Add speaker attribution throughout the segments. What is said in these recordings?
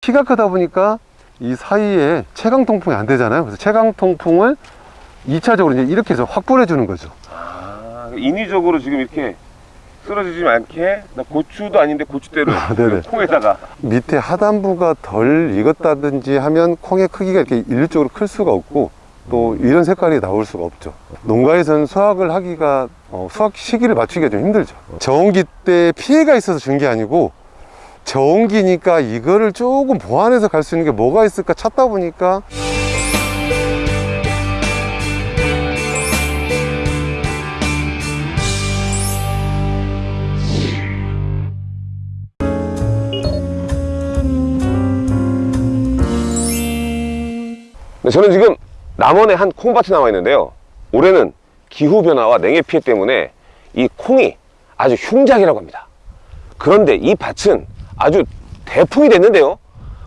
Speaker 1: 키가 크다 보니까 이 사이에 체강 통풍이 안 되잖아요. 그래서 체강 통풍을 2차적으로 이제 이렇게 해서 확보해 주는 거죠.
Speaker 2: 아, 인위적으로 지금 이렇게 쓰러지지 않게 나 고추도 아닌데 고추대를
Speaker 1: 네네.
Speaker 2: 콩에다가
Speaker 1: 밑에 하단부가 덜 익었다든지 하면 콩의 크기가 이렇게 일률적으로 클 수가 없고 또 이런 색깔이 나올 수가 없죠. 농가에서는 수확을 하기가 어, 수확 시기를 맞추기가 좀 힘들죠. 저온기 때 피해가 있어서 준 게 아니고 저온기니까 이거를 조금 보완해서 갈 수 있는 게 뭐가 있을까 찾다 보니까
Speaker 2: 네, 저는 지금 남원의 한 콩밭에 나와 있는데요. 올해는 기후변화와 냉해 피해 때문에 이 콩이 아주 흉작이라고 합니다. 그런데 이 밭은 아주 대풍이 됐는데요.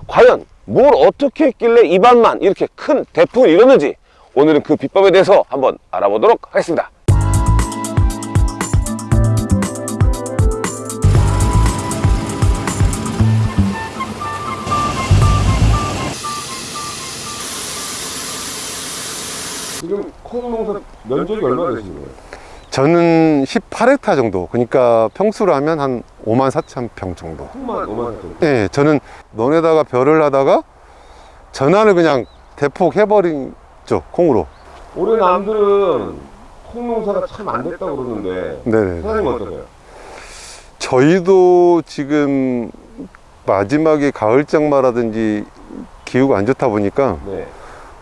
Speaker 2: 과연 뭘 어떻게 했길래 이 밭만 이렇게 큰 대풍을 이뤘는지 오늘은 그 비법에 대해서 한번 알아보도록 하겠습니다. 면적이 얼마나 되시는 거예요?
Speaker 1: 저는 18헥타 정도 그러니까 평수로 하면 한 5만 4천 평 정도
Speaker 2: 콩만 5만 원 정도.
Speaker 1: 예, 저는 논에다가 별을 하다가 전환을 그냥 대폭 해버린 죠 콩으로
Speaker 2: 올해 남들은 콩 농사가 참 안 됐다고 그러는데
Speaker 1: 네네
Speaker 2: 사장님 어떠세요?
Speaker 1: 저희도 지금 마지막에 가을 장마라든지 기후가 안 좋다 보니까
Speaker 2: 네.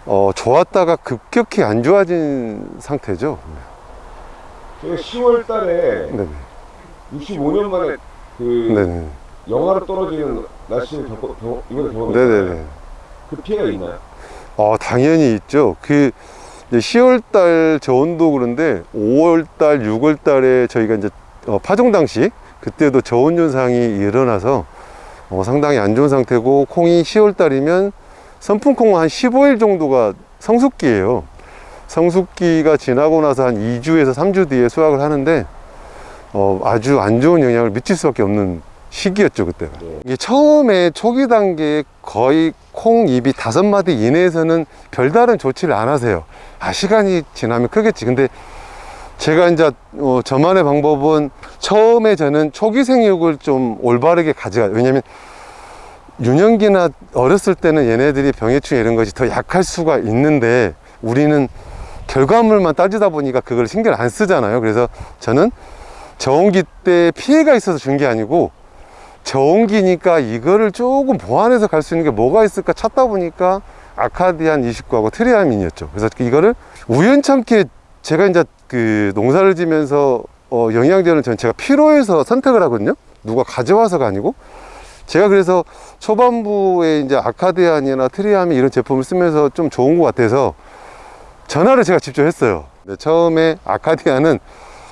Speaker 1: 어, 좋았다가 급격히 안 좋아진 상태죠
Speaker 2: 제가 10월 달에
Speaker 1: 네네
Speaker 2: 65년 만에 그
Speaker 1: 네네
Speaker 2: 영하로 떨어지는 날씨를 겪어, 겪, 이번에.
Speaker 1: 네네네
Speaker 2: 그 피해가 있나요?
Speaker 1: 어, 당연히 있죠. 그 10월 달 저온도 그런데 5월 달, 6월 달에 저희가 이제 어, 파종 당시 그때도 저온 현상이 일어나서 어, 상당히 안 좋은 상태고 콩이 10월 달이면 선풍콩은 한 15일 정도가 성숙기예요. 성숙기가 지나고 나서 한 2주에서 3주 뒤에 수확을 하는데 어, 아주 안 좋은 영향을 미칠 수밖에 없는 시기였죠 그때가
Speaker 2: 네.
Speaker 1: 이게 처음에 초기 단계에 거의 콩 잎이 다섯 마디 이내에서는 별다른 조치를 안 하세요 아 시간이 지나면 크겠지 근데 제가 이제 어, 저만의 방법은 처음에 저는 초기 생육을 좀 올바르게 가져가 왜냐면 유년기나 어렸을 때는 얘네들이 병해충 이런 것이 더 약할 수가 있는데 우리는 결과물만 따지다 보니까 그걸 신경 안 쓰잖아요 그래서 저는 저온기 때 피해가 있어서 준 게 아니고 저온기니까 이거를 조금 보완해서 갈 수 있는 게 뭐가 있을까 찾다 보니까 아카디안 29하고 트리아민이었죠. 그래서 이거를 우연찮게 제가 이제 그 농사를 지면서 어, 영양제는 전 제가 필요해서 선택을 하거든요. 누가 가져와서가 아니고 제가 그래서 초반부에 이제 아카디안이나 트리아민 이런 제품을 쓰면서 좀 좋은 것 같아서 전화를 제가 직접 했어요. 근데 처음에 아카디안은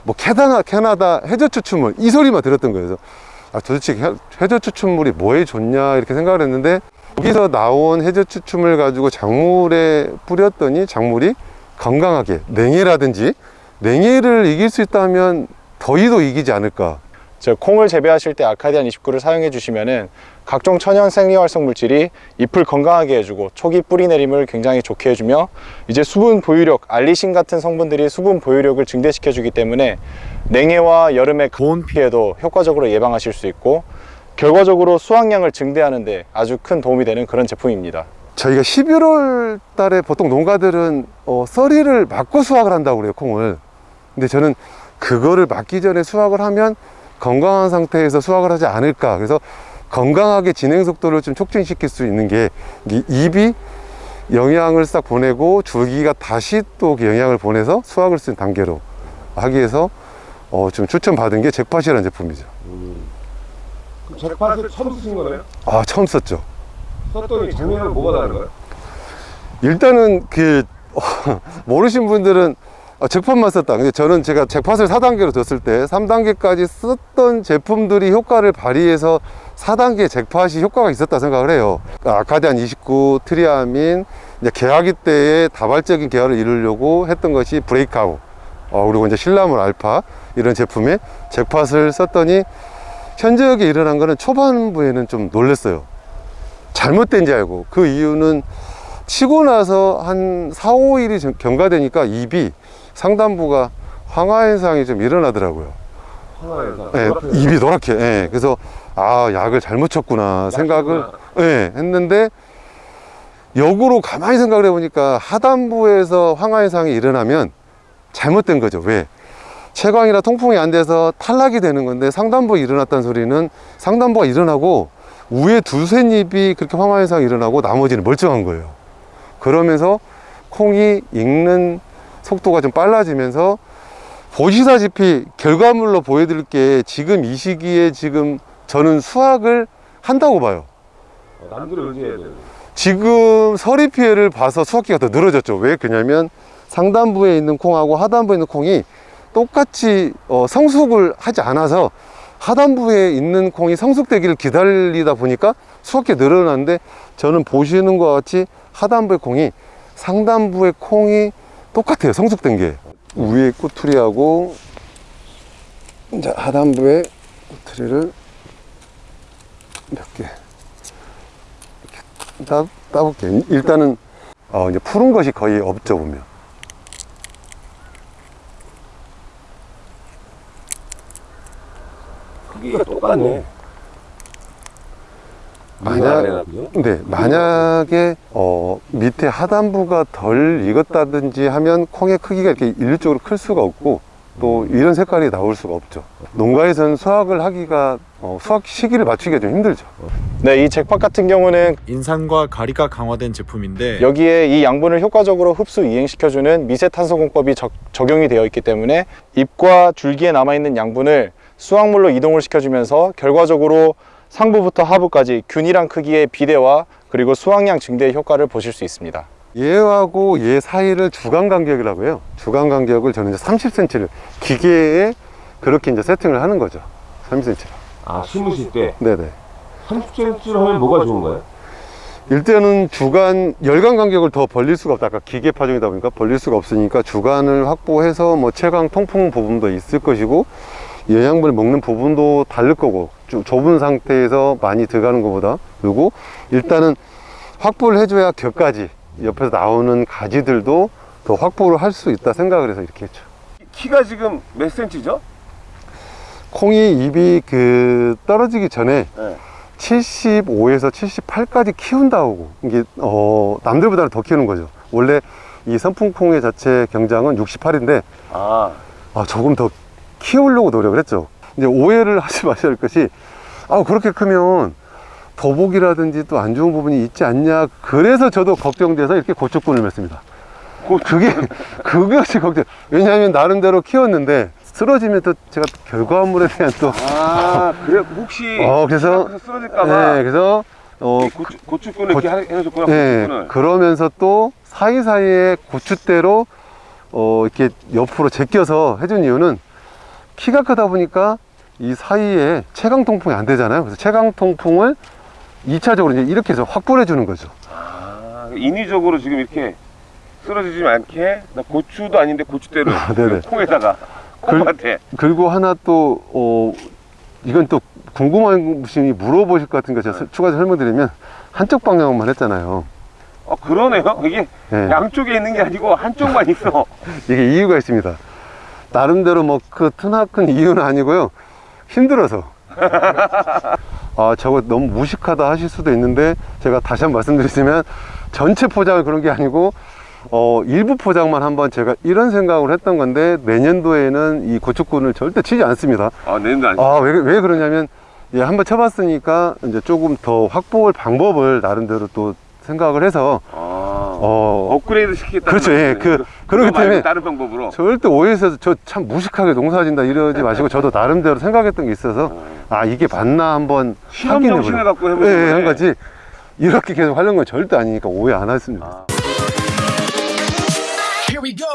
Speaker 1: 뭐 캐나다, 캐나다 해조 추출물 이 소리만 들었던 거예요. 아, 도대체 해- 해조 추출물이 뭐에 좋냐 이렇게 생각을 했는데 여기서 나온 해저 추출물 가지고 작물에 뿌렸더니 작물이 건강하게 냉해라든지 냉해를 이길 수 있다면 더위도 이기지 않을까
Speaker 3: 저 콩을 재배하실 때 아카디안 29를 사용해 주시면은 각종 천연 생리활성 물질이 잎을 건강하게 해주고 초기 뿌리 내림을 굉장히 좋게 해주며 이제 수분 보유력, 알리신 같은 성분들이 수분 보유력을 증대시켜 주기 때문에 냉해와 여름의 고온 피해도 효과적으로 예방하실 수 있고 결과적으로 수확량을 증대하는 데 아주 큰 도움이 되는 그런 제품입니다.
Speaker 1: 저희가 11월 달에 보통 농가들은 어, 썰이를 맞고 수확을 한다고 그래요 콩을 근데 저는 그거를 맞기 전에 수확을 하면 건강한 상태에서 수확을 하지 않을까 그래서 건강하게 진행 속도를 좀 촉진시킬 수 있는 게이 잎이 영양을 싹 보내고 줄기가 다시 또그 영양을 보내서 수확을 쓴 단계로 하기 위해서 어, 좀 추천받은 게 잭팟이라는 제품이죠
Speaker 2: 그럼 잭팟을 처음 쓰신 거네요?
Speaker 1: 아 처음 썼죠
Speaker 2: 썼더니 작년하고 뭐가 다른 거예요?
Speaker 1: 일단은 그 모르신 분들은 아, 잭팟만 썼다. 근데 저는 제가 잭팟을 4단계로 줬을 때 3단계까지 썼던 제품들이 효과를 발휘해서 4단계 잭팟이 효과가 있었다 생각을 해요. 아카디안 29, 트리아민, 이제 개화기 때의 다발적인 개화를 이루려고 했던 것이 브레이크아웃, 어, 그리고 이제 신라물 알파 이런 제품에 잭팟을 썼더니 현저하게 일어난 거는 초반부에는 좀 놀랐어요. 잘못된 줄 알고 그 이유는 치고 나서 한 4, 5일이 경과되니까 입이 상단부가 황화 현상이 좀 일어나더라고요. 예, 입이 노랗게. 예, 그래서 아 약을 잘못 쳤구나 생각을 예, 했는데 역으로 가만히 생각을 해보니까 하단부에서 황화 현상이 일어나면 잘못된 거죠. 왜? 채광이나 통풍이 안 돼서 탈락이 되는 건데 상단부에 일어났다는 소리는 상단부가 일어나고 위에 두세 입이 그렇게 황화 현상이 일어나고 나머지는 멀쩡한 거예요. 그러면서 콩이 익는 속도가 좀 빨라지면서 보시다시피 결과물로 보여드릴 게 지금 이 시기에 지금 저는 수확을 한다고 봐요.
Speaker 2: 남들을 의지해야 돼.
Speaker 1: 지금 서리 피해를 봐서 수확기가 더 늘어졌죠. 왜 그러냐면 상단부에 있는 콩하고 하단부에 있는 콩이 똑같이 어, 성숙을 하지 않아서 하단부에 있는 콩이 성숙되기를 기다리다 보니까 수확기가 늘어났는데 저는 보시는 것 같이 하단부의 콩이 상단부의 콩이 똑같아요. 성숙된 게. 위에 꼬투리하고 이제 하단부의 꼬투리를 몇 개. 따, 따볼게요. 일단은 어, 이제 푸른 것이 거의 없죠 보면.
Speaker 2: 크기가 똑같네.
Speaker 1: 만약 네 만약에 어, 밑에 하단부가 덜 익었다든지 하면 콩의 크기가 이렇게 일률적으로 클 수가 없고 또 이런 색깔이 나올 수가 없죠. 농가에서는 수확을 하기가 어, 수확 시기를 맞추기가 좀 힘들죠.
Speaker 3: 네, 이 잭팟 같은 경우는
Speaker 4: 인산과 가리가 강화된 제품인데
Speaker 3: 여기에 이 양분을 효과적으로 흡수 이행시켜주는 미세탄소공법이 적, 적용이 되어 있기 때문에 잎과 줄기에 남아있는 양분을 수확물로 이동을 시켜주면서 결과적으로 상부부터 하부까지 균일한 크기의 비대와 그리고 수확량 증대의 효과를 보실 수 있습니다.
Speaker 1: 얘하고 얘 사이를 주간 간격이라고 해요. 주간 간격을 저는 이제 30cm를 기계에 그렇게 이제 세팅을 하는 거죠. 30cm.
Speaker 2: 아, 심으실 때
Speaker 1: 네네.
Speaker 2: 30cm로 하면 뭐가 좋은가요?
Speaker 1: 일단은 주간 열간 간격을 더 벌릴 수가 없다. 아까 기계 파종이다 보니까 벌릴 수가 없으니까 주간을 확보해서 뭐 채광 통풍 부분도 있을 것이고 영양분을 먹는 부분도 다를 거고 좀 좁은 상태에서 많이 들어가는 것보다 그리고 일단은 확보를 해줘야 격가지 옆에서 나오는 가지들도 더 확보를 할 수 있다 생각을 해서 이렇게 했죠.
Speaker 2: 키가 지금 몇 센치죠?
Speaker 1: 콩이 입이 그 떨어지기 전에
Speaker 2: 네.
Speaker 1: 75에서 78까지 키운다고 이게 어 남들보다는 더 키우는 거죠. 원래 이 선풍콩의 자체 경장은 68인데
Speaker 2: 아,
Speaker 1: 아, 조금 더 키우려고 노력을 했죠. 이제 오해를 하지 마셔야 할 것이, 아, 그렇게 크면 더복이라든지 또 안 좋은 부분이 있지 않냐. 그래서 저도 걱정돼서 이렇게 고추꾼을 맺습니다. 그게, 그것이 걱정. 왜냐하면 나름대로 키웠는데, 쓰러지면 또 제가 또 결과물에 대한 또,
Speaker 2: 아, 그래 혹시
Speaker 1: 어, 그래서,
Speaker 2: 쓰러질까봐
Speaker 1: 네, 그래서, 어,
Speaker 2: 고추, 고추꾼을 이렇게 하- 해줬구나,
Speaker 1: 네,
Speaker 2: 고추꾼을.
Speaker 1: 그러면서 또 사이사이에 고추대로 어, 이렇게 옆으로 제껴서 해준 이유는 키가 크다 보니까 이 사이에 체강 통풍이 안 되잖아요. 그래서 체강 통풍을 2차적으로 이제 이렇게 해서 확보해 주는 거죠.
Speaker 2: 아, 인위적으로 지금 이렇게 쓰러지지 않게 나 고추도 아닌데 고추대를
Speaker 1: 네네.
Speaker 2: 콩에다가
Speaker 1: 그-
Speaker 2: 콩밭에
Speaker 1: 그리고 하나 또, 어, 이건 또 궁금한 분이 물어보실 것 같은 거 제가 추가 설명드리면 한쪽 방향만 했잖아요.
Speaker 2: 어 그러네요 이게
Speaker 1: 네.
Speaker 2: 양쪽에 있는 게 아니고 한쪽만 있어
Speaker 1: 이게 이유가 있습니다. 나름대로 뭐 그 트나큰 이유는 아니고요. 힘들어서. 아, 저거 너무 무식하다 하실 수도 있는데 제가 다시 한 번 말씀드리자면 전체 포장을 그런 게 아니고 어, 일부 포장만 한번 제가 이런 생각을 했던 건데 내년도에는 이 고추꾼을 절대 치지 않습니다.
Speaker 2: 아 내년도 아니
Speaker 1: 아, 왜, 왜 그러냐면 예, 한번 쳐봤으니까 이제 조금 더 확보할 방법을 나름대로 또 생각을 해서
Speaker 2: 아,
Speaker 1: 어,
Speaker 2: 업그레이드 시키겠다
Speaker 1: 그렇죠. 예, 그- 그렇기 때문에
Speaker 2: 다른 방법으로
Speaker 1: 절대 오해해서 저 참 무식하게 농사진다 이러지 마시고 저도 나름대로 생각했던 게 있어서 아 이게 맞나 한번
Speaker 2: 실험
Speaker 1: 확인해
Speaker 2: 정신을
Speaker 1: 보려.
Speaker 2: 갖고 해보는
Speaker 1: 예, 예, 한. 거지 이렇게 계속 하려는 건 절대 아니니까 오해 안 하겠습니다.
Speaker 2: 아.
Speaker 5: Here we go.